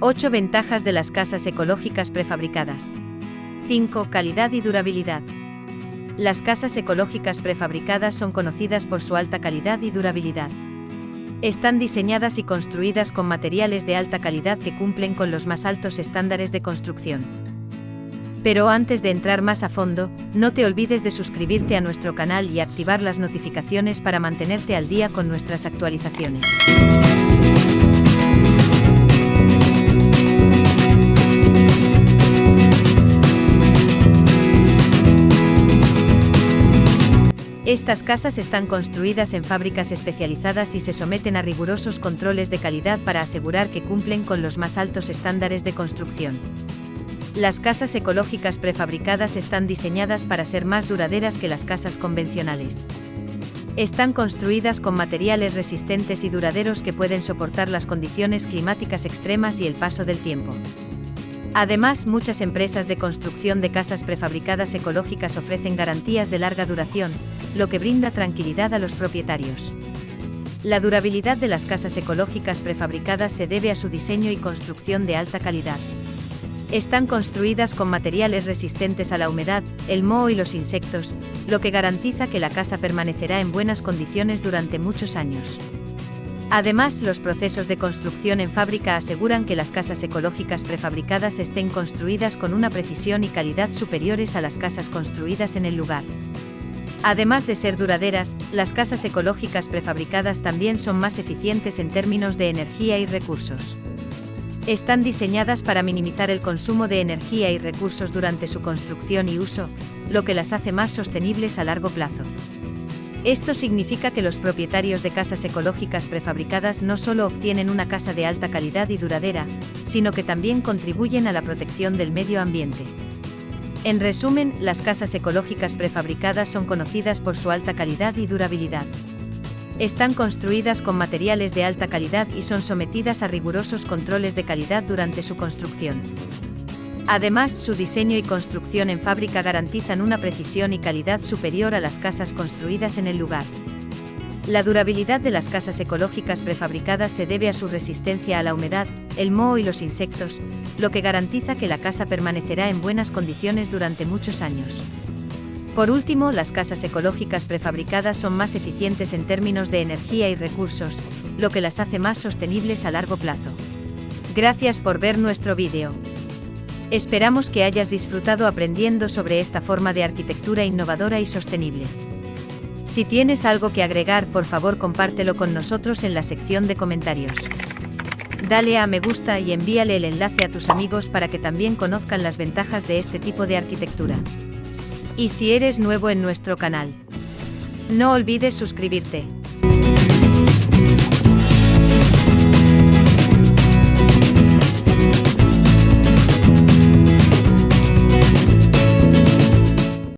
8 ventajas de las casas ecológicas prefabricadas. 5. Calidad y durabilidad. Las casas ecológicas prefabricadas son conocidas por su alta calidad y durabilidad. Están diseñadas y construidas con materiales de alta calidad que cumplen con los más altos estándares de construcción. Pero antes de entrar más a fondo, no te olvides de suscribirte a nuestro canal y activar las notificaciones para mantenerte al día con nuestras actualizaciones. Estas casas están construidas en fábricas especializadas y se someten a rigurosos controles de calidad para asegurar que cumplen con los más altos estándares de construcción. Las casas ecológicas prefabricadas están diseñadas para ser más duraderas que las casas convencionales. Están construidas con materiales resistentes y duraderos que pueden soportar las condiciones climáticas extremas y el paso del tiempo. Además, muchas empresas de construcción de casas prefabricadas ecológicas ofrecen garantías de larga duración, lo que brinda tranquilidad a los propietarios. La durabilidad de las casas ecológicas prefabricadas se debe a su diseño y construcción de alta calidad. Están construidas con materiales resistentes a la humedad, el moho y los insectos, lo que garantiza que la casa permanecerá en buenas condiciones durante muchos años. Además, los procesos de construcción en fábrica aseguran que las casas ecológicas prefabricadas estén construidas con una precisión y calidad superiores a las casas construidas en el lugar. Además de ser duraderas, las casas ecológicas prefabricadas también son más eficientes en términos de energía y recursos. Están diseñadas para minimizar el consumo de energía y recursos durante su construcción y uso, lo que las hace más sostenibles a largo plazo. Esto significa que los propietarios de casas ecológicas prefabricadas no solo obtienen una casa de alta calidad y duradera, sino que también contribuyen a la protección del medio ambiente. En resumen, las casas ecológicas prefabricadas son conocidas por su alta calidad y durabilidad. Están construidas con materiales de alta calidad y son sometidas a rigurosos controles de calidad durante su construcción. Además, su diseño y construcción en fábrica garantizan una precisión y calidad superior a las casas construidas en el lugar. La durabilidad de las casas ecológicas prefabricadas se debe a su resistencia a la humedad, el moho y los insectos, lo que garantiza que la casa permanecerá en buenas condiciones durante muchos años. Por último, las casas ecológicas prefabricadas son más eficientes en términos de energía y recursos, lo que las hace más sostenibles a largo plazo. Gracias por ver nuestro vídeo. Esperamos que hayas disfrutado aprendiendo sobre esta forma de arquitectura innovadora y sostenible. Si tienes algo que agregar, por favor compártelo con nosotros en la sección de comentarios. Dale a me gusta y envíale el enlace a tus amigos para que también conozcan las ventajas de este tipo de arquitectura. Y si eres nuevo en nuestro canal, no olvides suscribirte.